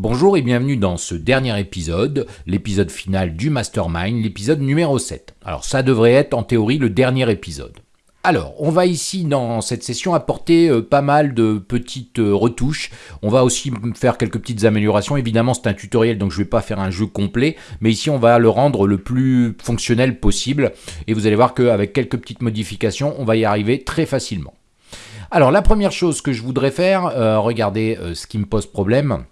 Bonjour et bienvenue dans ce dernier épisode, l'épisode final du Mastermind, l'épisode numéro 7. Alors ça devrait être en théorie le dernier épisode. Alors, on va ici dans cette session apporter euh, pas mal de petites euh, retouches. On va aussi faire quelques petites améliorations. Évidemment, c'est un tutoriel, donc je ne vais pas faire un jeu complet. Mais ici, on va le rendre le plus fonctionnel possible. Et vous allez voir qu'avec quelques petites modifications, on va y arriver très facilement. Alors, la première chose que je voudrais faire, euh, regardez ce qui me pose problème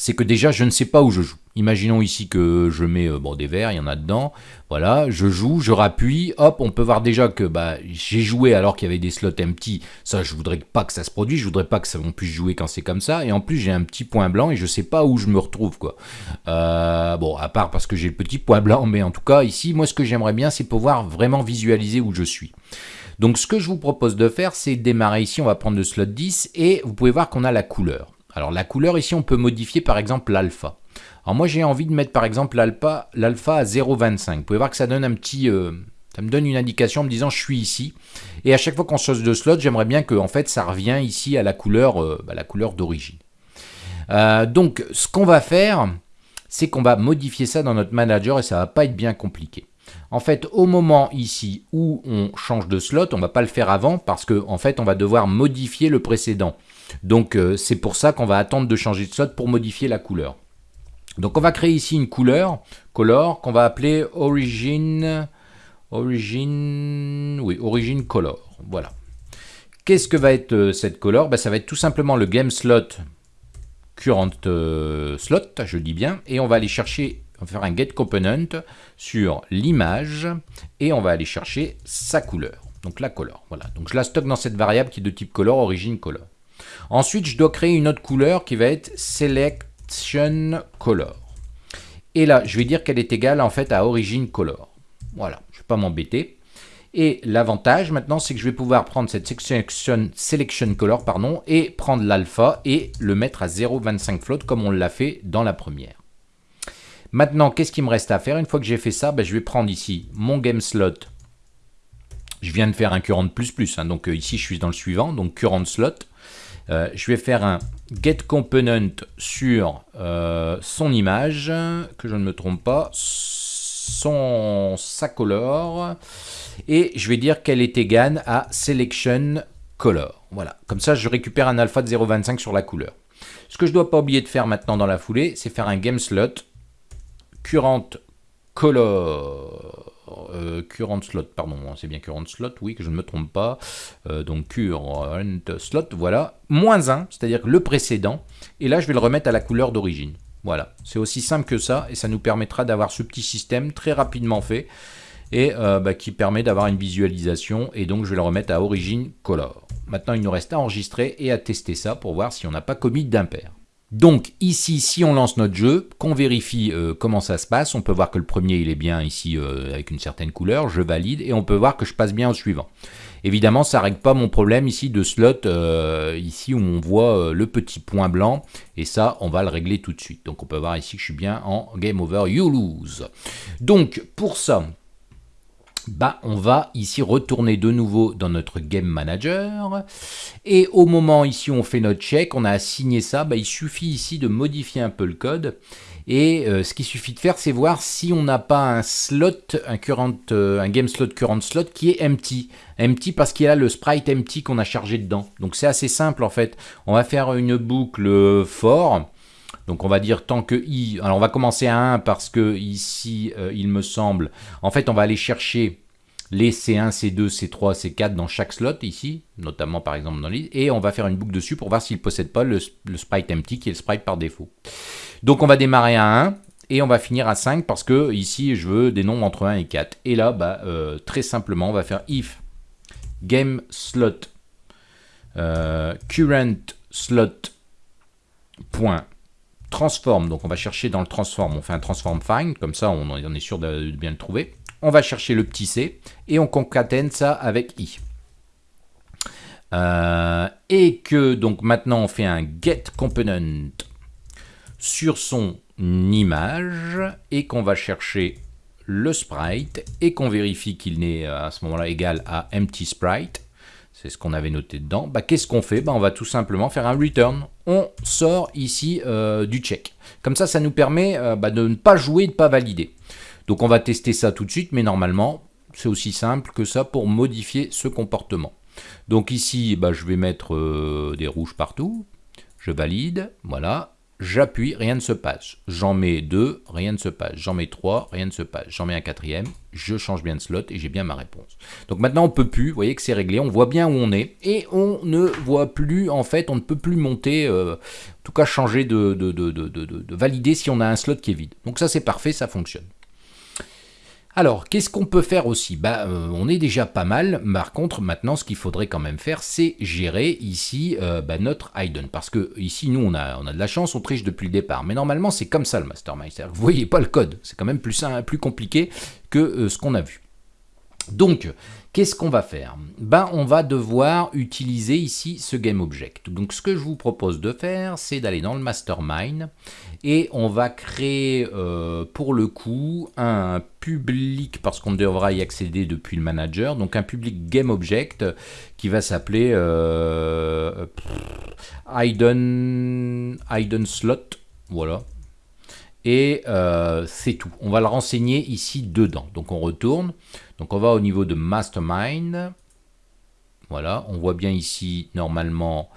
c'est que déjà je ne sais pas où je joue. Imaginons ici que je mets euh, bon, des verres, il y en a dedans, voilà, je joue, je rappuie, hop, on peut voir déjà que bah, j'ai joué alors qu'il y avait des slots empty, ça je voudrais pas que ça se produise, je voudrais pas que ça, puisse jouer quand c'est comme ça, et en plus j'ai un petit point blanc et je sais pas où je me retrouve quoi. Euh, bon, à part parce que j'ai le petit point blanc, mais en tout cas ici, moi ce que j'aimerais bien c'est pouvoir vraiment visualiser où je suis. Donc ce que je vous propose de faire, c'est démarrer ici, on va prendre le slot 10, et vous pouvez voir qu'on a la couleur. Alors la couleur ici, on peut modifier par exemple l'alpha. Alors moi j'ai envie de mettre par exemple l'alpha à 0,25. Vous pouvez voir que ça donne un petit... Euh, ça me donne une indication en me disant je suis ici. Et à chaque fois qu'on change de slot, j'aimerais bien que en fait ça revient ici à la couleur, euh, bah, couleur d'origine. Euh, donc ce qu'on va faire, c'est qu'on va modifier ça dans notre manager et ça va pas être bien compliqué. En fait, au moment ici où on change de slot, on ne va pas le faire avant parce qu'en en fait, on va devoir modifier le précédent. Donc, euh, c'est pour ça qu'on va attendre de changer de slot pour modifier la couleur. Donc, on va créer ici une couleur, color, qu'on va appeler origin, origin, oui, origin color. Voilà. Qu'est-ce que va être euh, cette color? Ben, Ça va être tout simplement le game slot current euh, slot, je dis bien, et on va aller chercher on va faire un get component sur l'image et on va aller chercher sa couleur. Donc la color. Voilà. Donc je la stocke dans cette variable qui est de type color, origin color. Ensuite, je dois créer une autre couleur qui va être selection color. Et là, je vais dire qu'elle est égale en fait à origin color. Voilà, je ne vais pas m'embêter. Et l'avantage maintenant, c'est que je vais pouvoir prendre cette selection, selection color pardon, et prendre l'alpha et le mettre à 0.25 float comme on l'a fait dans la première. Maintenant, qu'est-ce qu'il me reste à faire Une fois que j'ai fait ça, ben, je vais prendre ici mon game slot. Je viens de faire un current plus plus, hein, donc euh, ici je suis dans le suivant, donc current slot. Euh, je vais faire un get component sur euh, son image, que je ne me trompe pas, son sa color, et je vais dire qu'elle est égale à selection color. Voilà, comme ça je récupère un alpha de 0.25 sur la couleur. Ce que je ne dois pas oublier de faire maintenant dans la foulée, c'est faire un game slot current color, euh, current slot, pardon, c'est bien current slot, oui, que je ne me trompe pas, euh, donc current slot, voilà, moins 1, c'est-à-dire le précédent, et là je vais le remettre à la couleur d'origine. Voilà, c'est aussi simple que ça, et ça nous permettra d'avoir ce petit système très rapidement fait, et euh, bah, qui permet d'avoir une visualisation, et donc je vais le remettre à origine color. Maintenant il nous reste à enregistrer et à tester ça pour voir si on n'a pas commis d'impair. Donc ici, si on lance notre jeu, qu'on vérifie euh, comment ça se passe, on peut voir que le premier il est bien ici euh, avec une certaine couleur, je valide, et on peut voir que je passe bien au suivant. Évidemment, ça ne règle pas mon problème ici de slot, euh, ici où on voit le petit point blanc, et ça, on va le régler tout de suite. Donc on peut voir ici que je suis bien en Game Over, You Lose. Donc pour ça, bah, on va ici retourner de nouveau dans notre Game Manager. Et au moment ici on fait notre check, on a assigné ça, bah, il suffit ici de modifier un peu le code. Et euh, ce qu'il suffit de faire, c'est voir si on n'a pas un slot, euh, un game slot current slot qui est empty. Empty parce qu'il y a le sprite empty qu'on a chargé dedans. Donc c'est assez simple en fait. On va faire une boucle for. Donc on va dire tant que i, alors on va commencer à 1 parce que ici, euh, il me semble, en fait on va aller chercher les C1, C2, C3, C4 dans chaque slot ici, notamment par exemple dans l'île, et on va faire une boucle dessus pour voir s'il ne possède pas le, sprite empty qui est le sprite par défaut. Donc on va démarrer à 1 et on va finir à 5 parce que ici je veux des nombres entre 1 et 4. Et là, bah, euh, très simplement, on va faire if game slot euh, current slot point transform, donc on va chercher dans le transform, on fait un transform find, comme ça on, est sûr de, bien le trouver. On va chercher le petit c et on concatène ça avec i. Euh, et que donc maintenant on fait un get component sur son image et qu'on va chercher le sprite et qu'on vérifie qu'il n'est à ce moment-là égal à empty sprite. C'est ce qu'on avait noté dedans, bah, qu'est-ce qu'on fait? Bah, On va tout simplement faire un return. On sort ici euh, du check. Comme ça, ça nous permet euh, bah, de ne pas jouer, de ne pas valider. Donc on va tester ça tout de suite, mais normalement, c'est aussi simple que ça pour modifier ce comportement. Donc ici, je vais mettre euh, des rouges partout. Je valide, voilà j'appuie, rien ne se passe. J'en mets deux, rien ne se passe. J'en mets trois, rien ne se passe. J'en mets un quatrième, je change bien de slot et j'ai bien ma réponse. Donc maintenant on peut plus, vous voyez que c'est réglé, on voit bien où on est et on ne voit plus, en fait, on ne peut plus monter, euh, en tout cas changer de, de, de valider si on a un slot qui est vide. Donc ça c'est parfait, ça fonctionne. Alors, qu'est-ce qu'on peut faire aussi? Bah, euh, On est déjà pas mal. Par contre, maintenant, ce qu'il faudrait quand même faire, c'est gérer ici euh, bah, notre hidden. Parce que ici, nous, on a, on a de la chance, on triche depuis le départ. Mais normalement, c'est comme ça le mastermind. Vous voyez pas le code. C'est quand même plus, plus compliqué que euh, ce qu'on a vu. Donc, qu'est-ce qu'on va faire? Ben, On va devoir utiliser ici ce GameObject. Donc, ce que je vous propose de faire, c'est d'aller dans le Mastermind et on va créer euh, pour le coup un public, parce qu'on devra y accéder depuis le manager, donc un public GameObject qui va s'appeler euh, hidden, hidden Slot. Voilà, et euh, c'est tout. On va le renseigner ici dedans. Donc on retourne. Donc on va au niveau de Mastermind. Voilà, on voit bien ici normalement.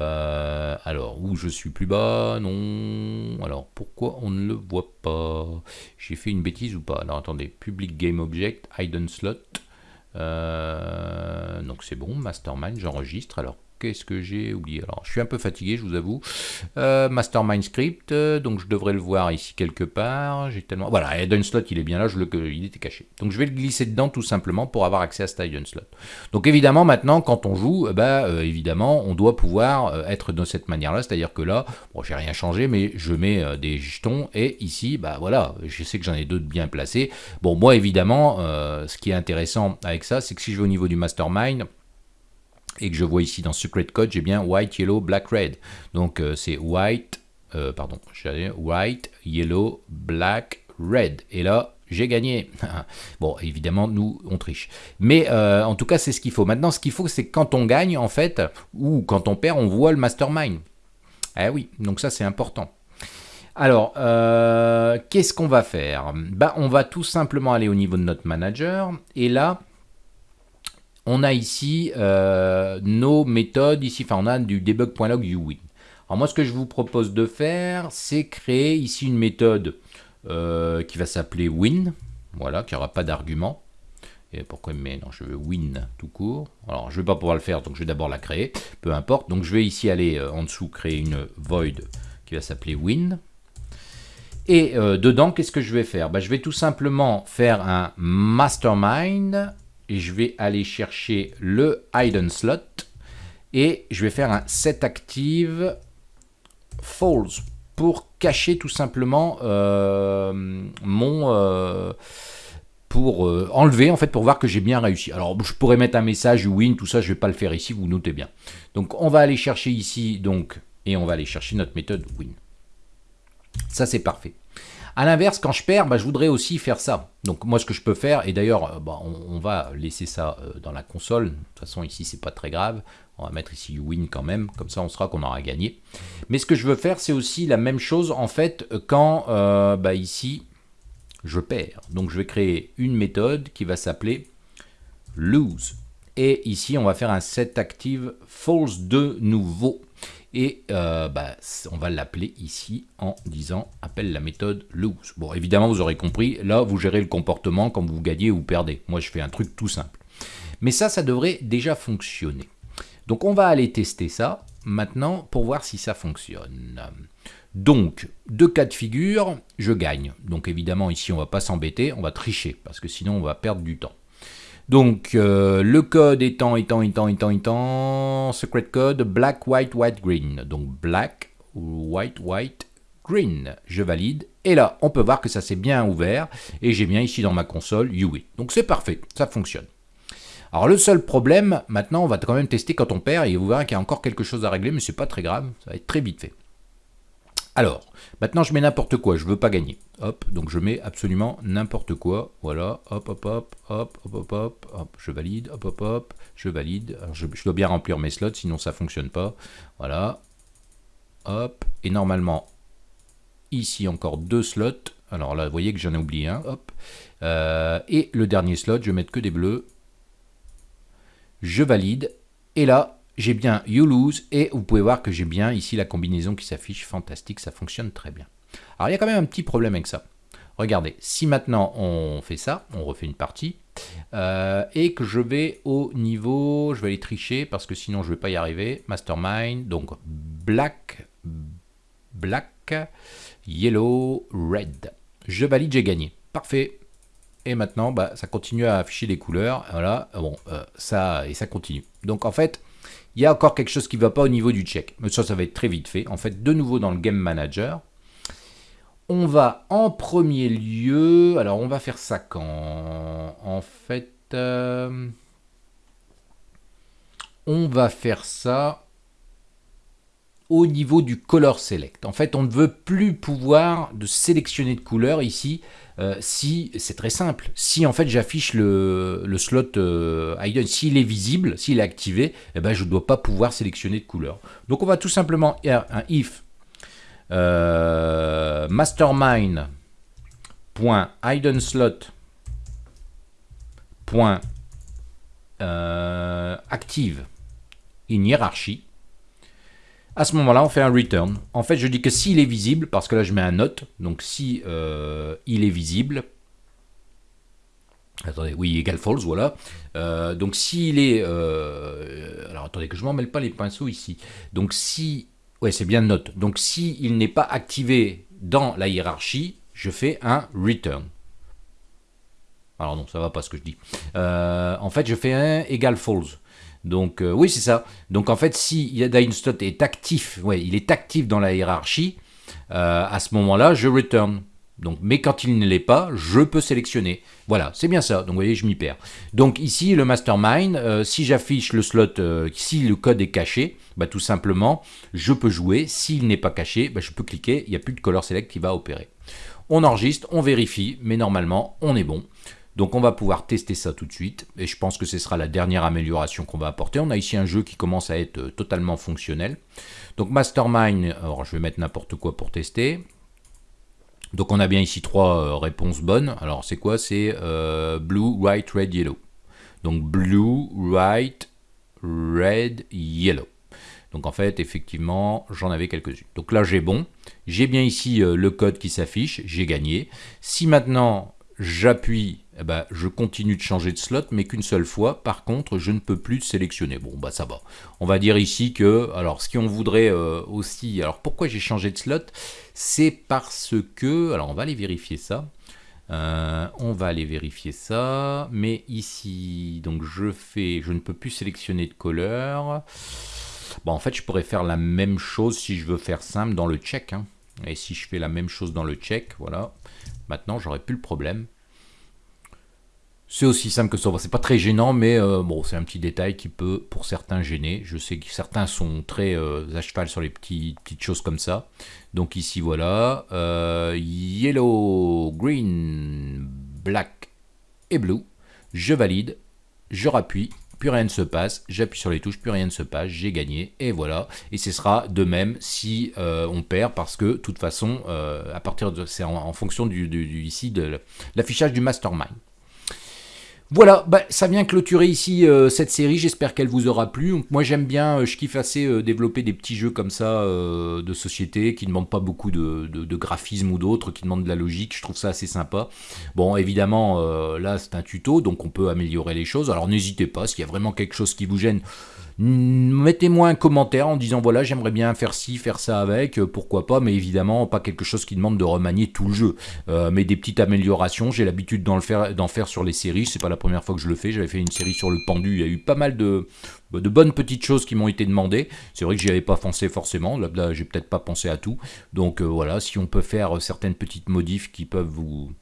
Euh, alors, où je suis plus bas? Non. Alors, pourquoi on ne le voit pas? J'ai fait une bêtise ou pas? Alors, attendez. Public Game Object, Hidden Slot. Euh, donc c'est bon, Mastermind, j'enregistre. Alors Qu'est-ce que j'ai oublié? Alors, je suis un peu fatigué, je vous avoue. Euh, Mastermind Script, euh, donc je devrais le voir ici quelque part. J'ai tellement... Voilà, Hidden Slot, il est bien là, je le... il était caché. Donc, je vais le glisser dedans tout simplement pour avoir accès à cet Hidden Slot. Donc, évidemment, maintenant, quand on joue, bah, évidemment, on doit pouvoir être de cette manière-là. C'est-à-dire que là, bon, j'ai rien changé, mais je mets des jetons. Et ici, bah voilà, je sais que j'en ai deux bien placés. Bon, moi, évidemment, ce qui est intéressant avec ça, c'est que si je vais au niveau du Mastermind, et que je vois ici dans Secret Code, j'ai bien white, yellow, black, red. Donc euh, c'est white, euh, pardon, white, yellow, black, red. Et là, j'ai gagné. bon, évidemment, nous, on triche. Mais euh, en tout cas, c'est ce qu'il faut. Maintenant, ce qu'il faut, c'est quand on gagne, en fait, ou quand on perd, on voit le mastermind. Eh oui, donc ça, c'est important. Alors, qu'est-ce qu'on va faire? Bah, On va tout simplement aller au niveau de notre manager. Et là, on a ici euh, nos méthodes, ici, enfin on a du debug.log uwin. Alors moi ce que je vous propose de faire, c'est créer ici une méthode euh, qui va s'appeler win, voilà, qui n'aura pas d'argument. Et pourquoi mais non, je veux win tout court. Alors je ne vais pas pouvoir le faire, donc je vais d'abord la créer, peu importe. Donc je vais ici aller euh, en dessous créer une void qui va s'appeler win. Et dedans, qu'est-ce que je vais faire? Bah, Je vais tout simplement faire un mastermind et je vais aller chercher le hidden slot et je vais faire un set active false pour cacher tout simplement euh, mon euh, pour euh, enlever en fait pour voir que j'ai bien réussi. Alors je pourrais mettre un message win tout ça je vais pas le faire ici vous notez bien. Donc on va aller chercher ici donc et on va aller chercher notre méthode win. Ça c'est parfait. A l'inverse, quand je perds, bah, je voudrais aussi faire ça. Donc moi, ce que je peux faire, et d'ailleurs, euh, bah, on, va laisser ça euh, dans la console. De toute façon, ici, c'est pas très grave. On va mettre ici win quand même, comme ça on sera qu'on aura gagné. Mais ce que je veux faire, c'est aussi la même chose en fait quand euh, bah, ici je perds. Donc je vais créer une méthode qui va s'appeler lose. Et ici, on va faire un set active false de nouveau. Et euh, bah, on va l'appeler ici en disant appelle la méthode lose. Bon, évidemment, vous aurez compris, là, vous gérez le comportement quand vous gagnez ou perdez. Moi, je fais un truc tout simple. Mais ça, ça devrait déjà fonctionner. Donc, on va aller tester ça maintenant pour voir si ça fonctionne. Donc, deux cas de figure, je gagne. Donc, évidemment, ici, on va pas s'embêter, on va tricher, parce que sinon, on va perdre du temps. Donc, euh, le code étant, étant, étant, étant, étant, secret code, black, white, white, green. Donc, black, white, white, green. Je valide. Et là, on peut voir que ça s'est bien ouvert. Et j'ai bien ici dans ma console UI. Donc, c'est parfait. Ça fonctionne. Alors, le seul problème, maintenant, on va quand même tester quand on perd. Et vous verrez qu'il y a encore quelque chose à régler, mais c'est pas très grave. Ça va être très vite fait. Alors, maintenant je mets n'importe quoi, je veux pas gagner. Hop, donc je mets absolument n'importe quoi. Voilà, hop, hop, hop, hop, hop, hop, hop, hop, je valide, hop, hop, hop, je valide. Alors je, dois bien remplir mes slots, sinon ça fonctionne pas. Voilà, hop, et normalement, ici encore deux slots. Alors là, vous voyez que j'en ai oublié un, hop. Euh, et le dernier slot, je vais mettre que des bleus. Je valide, et là, j'ai bien You Lose, et vous pouvez voir que j'ai bien ici la combinaison qui s'affiche, fantastique, ça fonctionne très bien. Alors il y a quand même un petit problème avec ça. Regardez, si maintenant on fait ça, on refait une partie, euh, et que je vais au niveau, je vais aller tricher parce que sinon je ne vais pas y arriver, Mastermind, donc Black, Black, Yellow, Red. Je valide, j'ai gagné. Parfait. Et maintenant, bah, ça continue à afficher les couleurs. Voilà, bon, euh, ça, et ça continue. Donc en fait, il y a encore quelque chose qui ne va pas au niveau du check. Mais ça, ça va être très vite fait. En fait, de nouveau dans le Game Manager, on va en premier lieu... Alors, on va faire ça quand? En fait... Euh, on va faire ça au niveau du color select. En fait, on ne veut plus pouvoir de sélectionner de couleurs ici euh, si, c'est très simple, si en fait j'affiche le, slot euh, s'il est visible, s'il est activé, eh ben, je ne dois pas pouvoir sélectionner de couleur. Donc on va tout simplement faire un if euh, active in hierarchy à ce moment-là, on fait un return. En fait, je dis que s'il est visible, parce que là, je mets un note, donc si euh, il est visible, attendez, oui, égal false, voilà. Euh, donc s'il est, euh, alors attendez que je m'en mêle pas les pinceaux ici. Donc si, ouais, c'est bien note. Donc si il n'est pas activé dans la hiérarchie, je fais un return. Alors non, ça va pas ce que je dis. en fait, je fais un égal false. Donc euh, oui, c'est ça. Donc en fait, si Slot est actif, ouais, il est actif dans la hiérarchie, euh, à ce moment-là, je return. Donc, mais quand il ne l'est pas, je peux sélectionner. Voilà, c'est bien ça. Donc, vous voyez, je m'y perds. Donc, ici, le mastermind, euh, si j'affiche le slot, si le code est caché, bah, tout simplement, je peux jouer. S'il n'est pas caché, bah, je peux cliquer. Il n'y a plus de color select qui va opérer. On enregistre, on vérifie, mais normalement, on est bon. Donc on va pouvoir tester ça tout de suite, et je pense que ce sera la dernière amélioration qu'on va apporter. On a ici un jeu qui commence à être euh, totalement fonctionnel. Donc Mastermind, alors je vais mettre n'importe quoi pour tester. Donc on a bien ici trois euh, réponses bonnes. Alors c'est quoi? C'est euh, Blue, White, Red, Yellow. Donc Blue, White, Red, Yellow. Donc en fait, effectivement, j'en avais quelques-unes. Donc là, j'ai bon. J'ai bien ici le code qui s'affiche. J'ai gagné. Si maintenant, j'appuie eh ben, je continue de changer de slot, mais qu'une seule fois. Par contre, je ne peux plus sélectionner. Bon, bah ça va. On va dire ici que, alors, ce qu'on voudrait euh, aussi, alors pourquoi j'ai changé de slot? C'est parce que, alors on va aller vérifier ça. Euh, on va aller vérifier ça, mais ici, donc je fais, je ne peux plus sélectionner de couleur. Bon, en fait, je pourrais faire la même chose si je veux faire simple dans le check. Hein. Et si je fais la même chose dans le check, voilà. Maintenant, j'aurais plus le problème. C'est aussi simple que ça. C'est pas très gênant, mais euh, bon, c'est un petit détail qui peut, pour certains, gêner. Je sais que certains sont très euh, à cheval sur les petites choses comme ça. Donc ici, voilà. Euh, yellow, green, black et blue. Je valide. Je rappuie. Plus rien ne se passe. J'appuie sur les touches. Plus rien ne se passe. J'ai gagné. Et voilà. Et ce sera de même si on perd parce que, de toute façon, à partir de, c'est en, fonction du, ici de l'affichage du mastermind. Voilà, bah, ça vient clôturer ici euh, cette série, j'espère qu'elle vous aura plu. Moi j'aime bien, euh, je kiffe assez euh, développer des petits jeux comme ça de société qui ne demandent pas beaucoup de, de graphisme ou d'autres, qui demandent de la logique, je trouve ça assez sympa. Bon évidemment là c'est un tuto, donc on peut améliorer les choses, alors n'hésitez pas, s'il y a vraiment quelque chose qui vous gêne, Mettez-moi un commentaire en disant voilà j'aimerais bien faire ci, faire ça avec, euh, pourquoi pas, mais évidemment pas quelque chose qui demande de remanier tout le jeu, euh, mais des petites améliorations, j'ai l'habitude d'en faire, sur les séries, c'est pas la première fois que je le fais, j'avais fait une série sur le pendu, il y a eu pas mal de, bonnes petites choses qui m'ont été demandées, c'est vrai que j'y avais pas pensé forcément, là, j'ai peut-être pas pensé à tout, donc euh, voilà, si on peut faire certaines petites modifs qui peuvent vous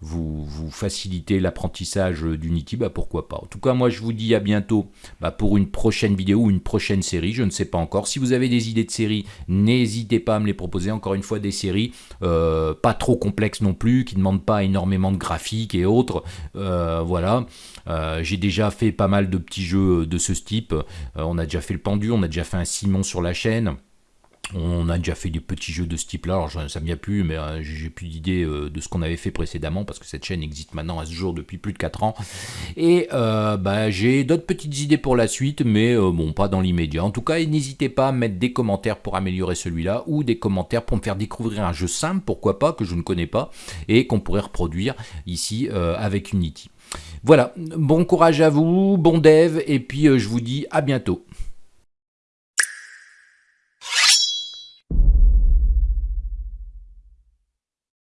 vous, vous faciliter l'apprentissage d'Unity, bah pourquoi pas. En tout cas, moi je vous dis à bientôt bah, pour une prochaine vidéo ou une prochaine série, je ne sais pas encore. Si vous avez des idées de séries, n'hésitez pas à me les proposer. Encore une fois, des séries euh, pas trop complexes non plus, qui ne demandent pas énormément de graphiques et autres. Euh, voilà. Euh, j'ai déjà fait pas mal de petits jeux de ce type. on a déjà fait le pendu, on a déjà fait un Simon sur la chaîne. On a déjà fait des petits jeux de ce type-là, alors ça ne vient plus, mais euh, j'ai plus d'idées euh, de ce qu'on avait fait précédemment, parce que cette chaîne existe maintenant à ce jour depuis plus de 4 ans. Et euh, bah, j'ai d'autres petites idées pour la suite, mais bon, pas dans l'immédiat. En tout cas, n'hésitez pas à mettre des commentaires pour améliorer celui-là, ou des commentaires pour me faire découvrir un jeu simple, pourquoi pas, que je ne connais pas, et qu'on pourrait reproduire ici avec Unity. Voilà, bon courage à vous, bon dev, et puis je vous dis à bientôt.